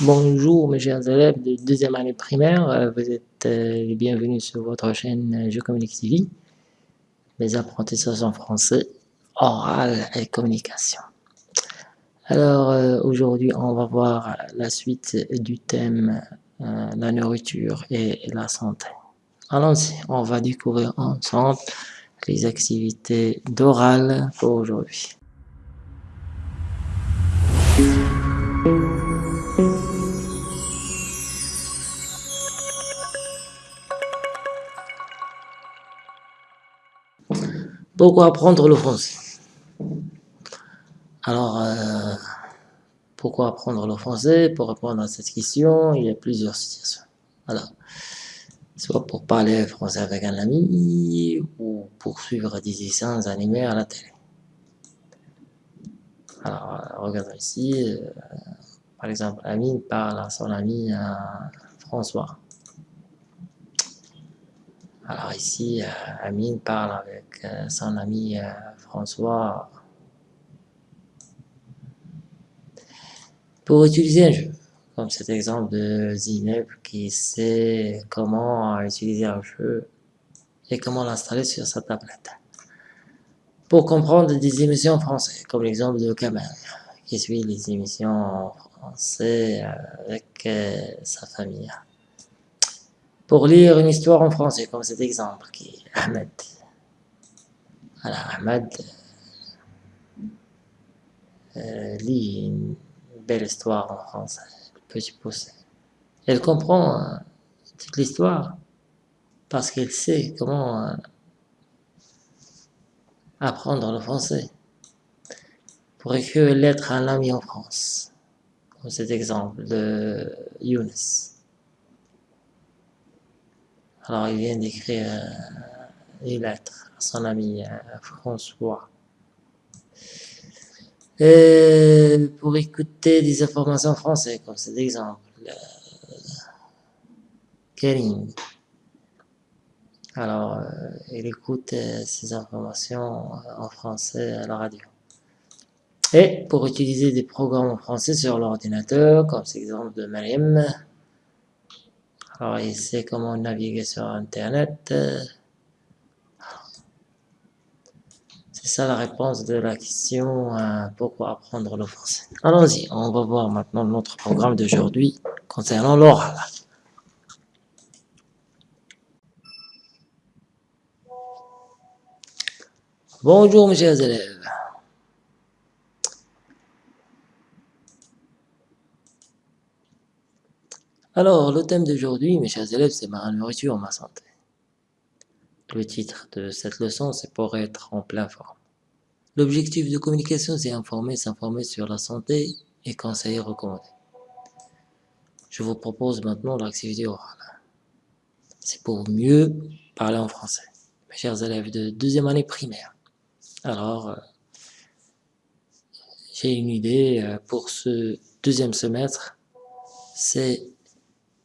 Bonjour mes chers élèves de deuxième année primaire, euh, vous êtes euh, les bienvenus sur votre chaîne Je Communique TV, mes apprentissages en français, oral et communication. Alors euh, aujourd'hui on va voir la suite du thème la nourriture et la santé. Allons-y, on va découvrir ensemble les activités d'oral pour aujourd'hui. Pourquoi apprendre le français? Alors, euh, pourquoi apprendre le français? Pour répondre à cette question, il y a plusieurs situations. Alors, soit pour parler français avec un ami, ou pour suivre des dessins animés à la télé. Alors, regardons ici, euh, par exemple, Amine parle à son ami euh, François. Alors ici, euh, Amine parle avec euh, son ami euh, François pour utiliser un jeu, comme cet exemple de Zineb qui sait comment utiliser un jeu et comment l'installer sur sa tablette. Pour comprendre des émissions françaises, comme l'exemple de Kamal, qui suit les émissions françaises avec sa famille pour lire une histoire en français, comme cet exemple qui est Ahmed. Alors Ahmed euh, lit une belle histoire en français, le petit pouce. Elle comprend euh, toute l'histoire parce qu'elle sait comment euh, apprendre le français pour écrire une lettre à un ami en France, comme cet exemple de Younes. Alors il vient d'écrire euh, une lettre à son ami euh, François. Pour écouter des informations françaises, comme cet exemple, euh, Karim. Alors, il écoute ces informations en français à la radio. Et pour utiliser des programmes en français sur l'ordinateur, comme cet exemple de Mariam, alors, il sait comment naviguer sur Internet. C'est ça la réponse de la question euh, pourquoi apprendre le français. Allons-y, on va voir maintenant notre programme d'aujourd'hui concernant l'oral. Bonjour mes chers élèves. Alors, le thème d'aujourd'hui, mes chers élèves, c'est ma nourriture, ma santé. Le titre de cette leçon, c'est pour être en plein forme. L'objectif de communication, c'est informer, s'informer sur la santé et conseiller, recommander. Je vous propose maintenant l'activité orale. C'est pour mieux parler en français. Mes chers élèves de deuxième année primaire. Alors, euh, j'ai une idée euh, pour ce deuxième semestre,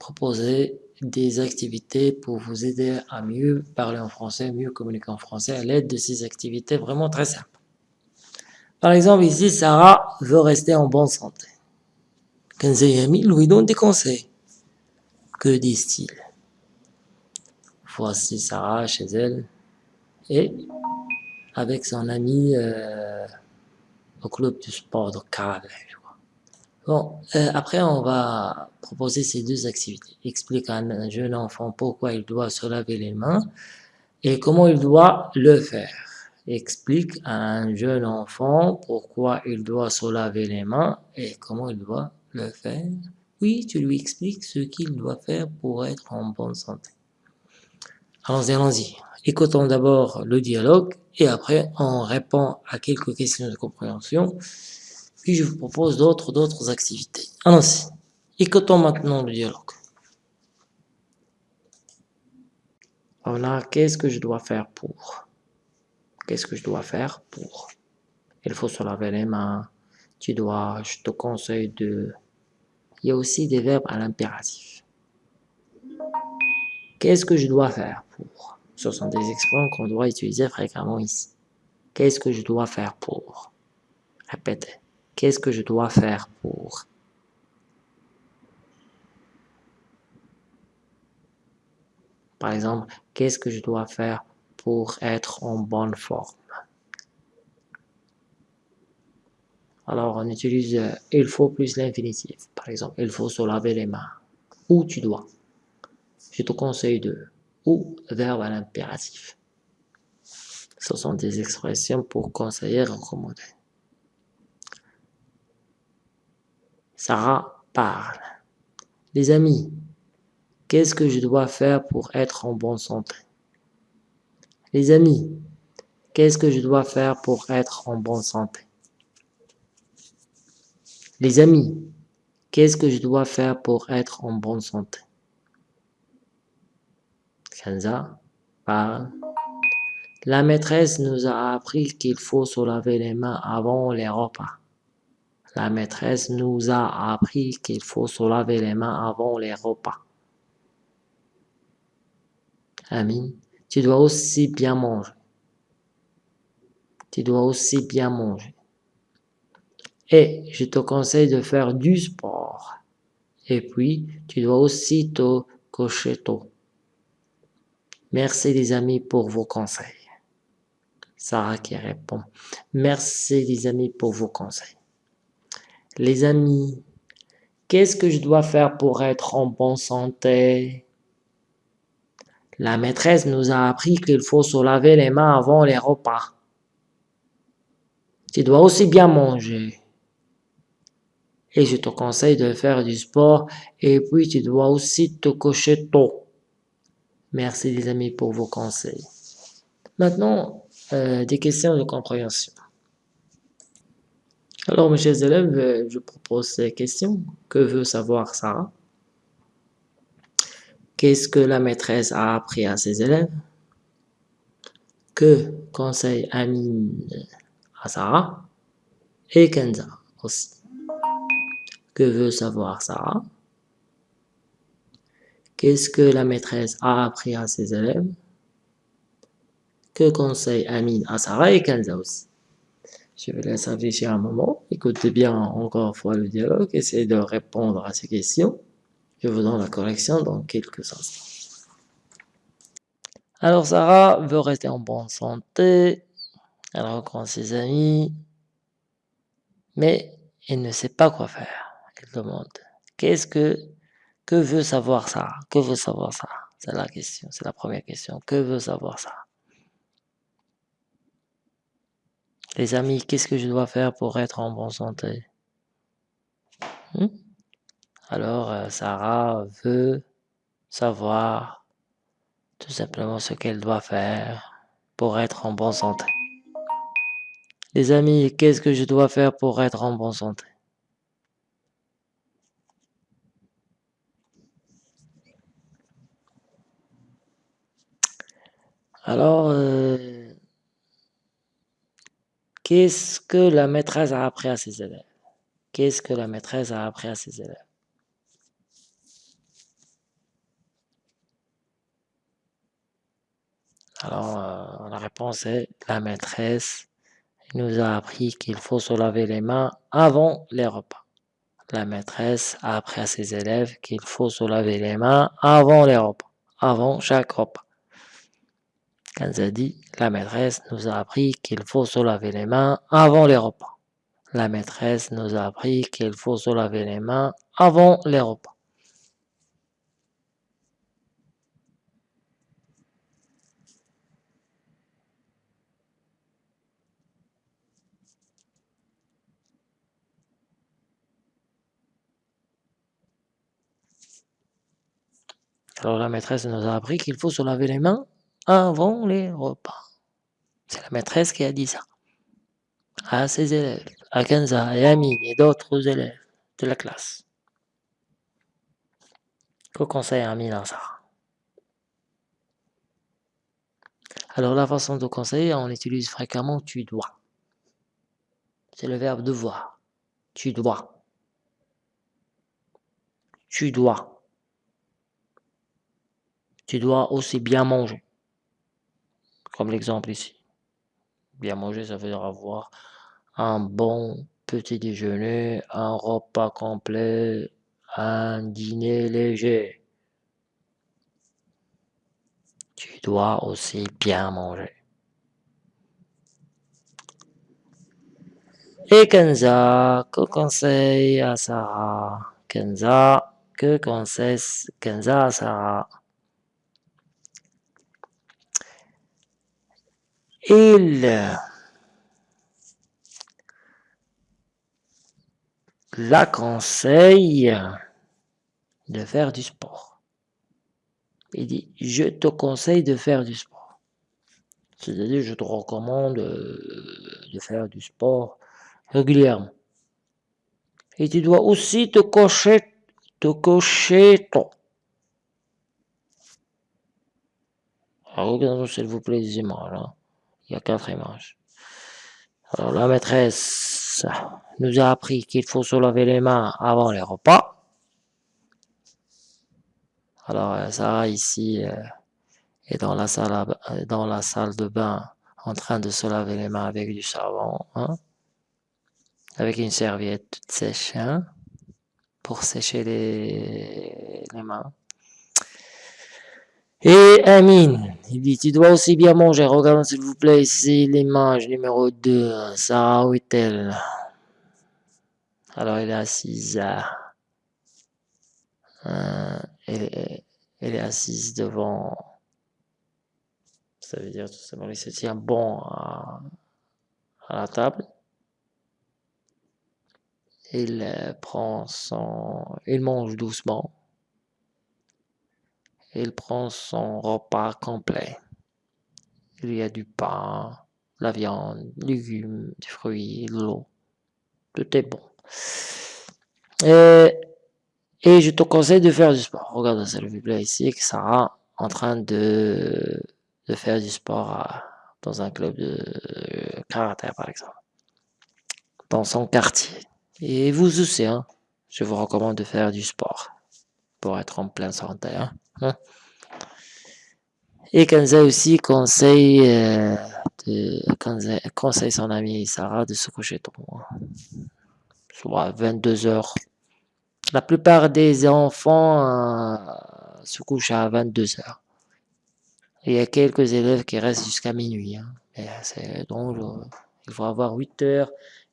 proposer des activités pour vous aider à mieux parler en français, mieux communiquer en français à l'aide de ces activités vraiment très simples. Par exemple, ici, Sarah veut rester en bonne santé. Kenzie lui donne des conseils. Que disent-ils? Voici Sarah chez elle et avec son ami euh, au club du sport de Carré. Bon, euh, après on va proposer ces deux activités. Explique à un jeune enfant pourquoi il doit se laver les mains et comment il doit le faire. Explique à un jeune enfant pourquoi il doit se laver les mains et comment il doit le faire. Oui, tu lui expliques ce qu'il doit faire pour être en bonne santé. Allons-y, allons-y. Écoutons d'abord le dialogue et après on répond à quelques questions de compréhension puis je vous propose d'autres d'autres activités. Allons-y. Écoutons maintenant le dialogue. A qu'est-ce que je dois faire pour? Qu'est-ce que je dois faire pour? Il faut se laver les mains. Tu dois, je te conseille de... Il y a aussi des verbes à l'impératif. Qu'est-ce que je dois faire pour? Ce sont des expressions qu'on doit utiliser fréquemment ici. Qu'est-ce que je dois faire pour? Répétez. Qu'est-ce que je dois faire pour... Par exemple, qu'est-ce que je dois faire pour être en bonne forme Alors, on utilise euh, il faut plus l'infinitif. Par exemple, il faut se laver les mains. Ou tu dois. Je te conseille de. Ou verbe à l'impératif. Ce sont des expressions pour conseiller recommander. Sarah parle. Les amis, qu'est-ce que je dois faire pour être en bonne santé? Les amis, qu'est-ce que je dois faire pour être en bonne santé? Les amis, qu'est-ce que je dois faire pour être en bonne santé? Kenza parle. La maîtresse nous a appris qu'il faut se laver les mains avant les repas. La maîtresse nous a appris qu'il faut se laver les mains avant les repas. Amine, tu dois aussi bien manger. Tu dois aussi bien manger. Et je te conseille de faire du sport. Et puis, tu dois aussi te coucher tôt. Merci les amis pour vos conseils. Sarah qui répond. Merci les amis pour vos conseils. Les amis, qu'est-ce que je dois faire pour être en bonne santé? La maîtresse nous a appris qu'il faut se laver les mains avant les repas. Tu dois aussi bien manger. Et je te conseille de faire du sport et puis tu dois aussi te coucher tôt. Merci les amis pour vos conseils. Maintenant, euh, des questions de compréhension. Alors, mes chers élèves, je propose ces questions. Que veut savoir Sarah? Qu'est-ce que la maîtresse a appris à ses élèves? Que conseille Amine à Sarah? Et Kenza aussi. Que veut savoir Sarah? Qu'est-ce que la maîtresse a appris à ses élèves? Que conseille Amine à Sarah et Kenza aussi? Je vais laisser réfléchir un moment. Écoutez bien encore une fois le dialogue. Essayez de répondre à ces questions. Je vous donne la correction dans quelques instants. Alors Sarah veut rester en bonne santé. Elle rencontre ses amis. Mais elle ne sait pas quoi faire. Elle demande qu'est-ce que que veut savoir Sarah? Que veut savoir Sarah? C'est la question, c'est la première question. Que veut savoir Sarah? Les amis, qu'est-ce que je dois faire pour être en bonne santé? Hmm? Alors, euh, Sarah veut savoir tout simplement ce qu'elle doit faire pour être en bonne santé. Les amis, qu'est-ce que je dois faire pour être en bonne santé? Alors, euh, Qu'est-ce que la maîtresse a appris à ses élèves? Qu'est-ce que la maîtresse a appris à ses élèves? Alors, euh, la réponse est la maîtresse nous a appris qu'il faut se laver les mains avant les repas. La maîtresse a appris à ses élèves qu'il faut se laver les mains avant les repas, avant chaque repas. Kanza dit, la maîtresse nous a appris qu'il faut se laver les mains avant les repas. La maîtresse nous a appris qu'il faut se laver les mains avant les repas. Alors la maîtresse nous a appris qu'il faut se laver les mains avant les repas. C'est la maîtresse qui a dit ça à ses élèves, à Kenza et Amine et d'autres élèves de la classe. Que conseille Amine à ça Alors la façon de conseiller, on utilise fréquemment tu dois. C'est le verbe devoir. Tu dois. Tu dois. Tu dois aussi bien manger comme l'exemple ici. Bien manger, ça veut dire avoir un bon petit déjeuner, un repas complet, un dîner léger. dois aussi bien manger. Et Kenza, que conseille à Sarah? Kenza, que conseille Kenza à Sarah? Il la conseille de faire du sport. Il dit, je te conseille de faire du sport. C'est-à-dire, je te recommande euh, de faire du sport régulièrement. Et tu dois aussi te cocher, te cocher ton. Alors, regardons s'il vous plaît les images. Hein. Il y a quatre images. Alors, la maîtresse nous a appris qu'il faut se laver les mains avant les repas. Alors, euh, Sarah ici euh, est dans la, salle euh, dans la salle de bain en train de se laver les mains avec du savon. Hein avec une serviette toute sèche hein, pour sécher les, les mains. Et Amine, il dit, tu dois aussi bien manger. Regarde s'il vous plaît ici l'image numéro 2. Sarah, où est-elle Alors elle est assise. Euh, elle, est assise devant. Ça veut dire tout simplement qu'elle se tient bon à, à la table il euh, prend son, il mange doucement. Il prend son repas complet. Il y a du pain, la viande, légumes, des fruits, l'eau. Tout est bon. Et, je te conseille de faire du sport. Regarde vous plaît ici, que Sarah en train de, de faire du sport euh, dans un club de karaté par exemple. Dans son quartier. Et vous aussi, hein, je vous recommande de faire du sport pour être en pleine santé. Hein. hein. Et Kanza aussi conseille, euh, de, conseille, son ami Sarah de se coucher tôt. Hein. Soit 22 heures. La plupart des enfants euh, se couchent à 22 heures. Il y a quelques élèves qui restent jusqu'à minuit. Hein. donc, euh, il faut avoir 8 heures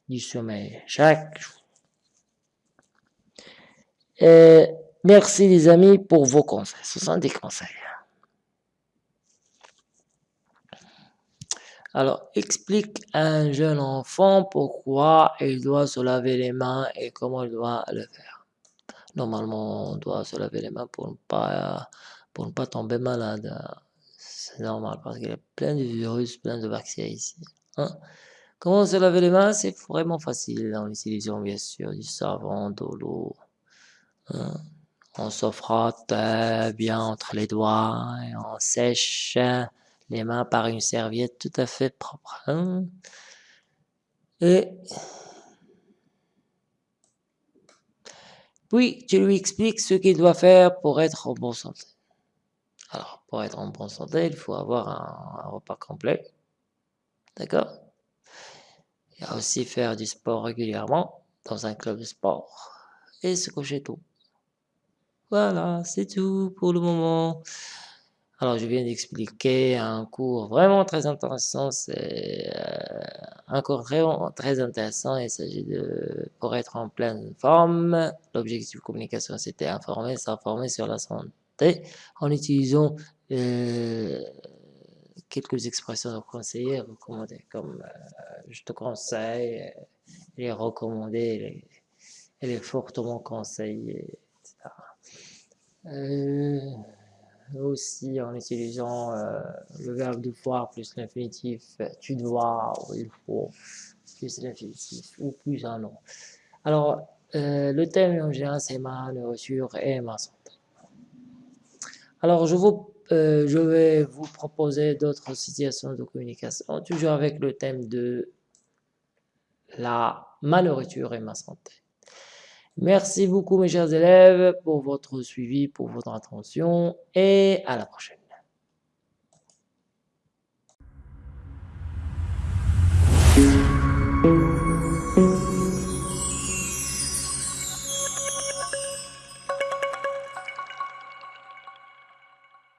du sommeil chaque jour. Merci les amis pour vos conseils. Ce sont des conseils. Alors, explique à un jeune enfant pourquoi il doit se laver les mains et comment il doit le faire. Normalement, on doit se laver les mains pour ne pas, pour ne pas tomber malade. C'est normal parce qu'il y a plein de virus, plein de bactéries ici. Hein. Comment se laver les mains? C'est vraiment facile en utilisant bien sûr du savon, de l'eau. Hein. On se frotte bien entre les doigts et on sèche les mains par une serviette tout à fait propre. Hein. Et puis tu lui expliques ce qu'il doit faire pour être en bonne santé. Alors, pour être en bonne santé, il faut avoir un repas complet. D'accord? Il y a aussi faire du sport régulièrement dans un club de sport et se coucher tôt. Voilà, c'est tout pour le moment. Alors, je viens d'expliquer un cours vraiment très intéressant. C'est euh, un cours très intéressant. Il s'agit de, pour être en pleine forme, l'objectif de communication, c'était informer, s'informer sur la santé en utilisant euh, quelques expressions conseillées, recommandées, comme euh, je te conseille, les recommander, les, fortement conseillé, etc. Euh, aussi en utilisant euh, le verbe devoir plus l'infinitif tu dois ou il faut plus l'infinitif ou plus un nom. Alors, le thème en général c'est ma nourriture et ma santé. Alors, je vous euh, je vais vous proposer d'autres situations de communication, toujours avec le thème de la malnourriture et ma santé. Merci beaucoup mes chers élèves pour votre suivi, pour votre attention et à la prochaine.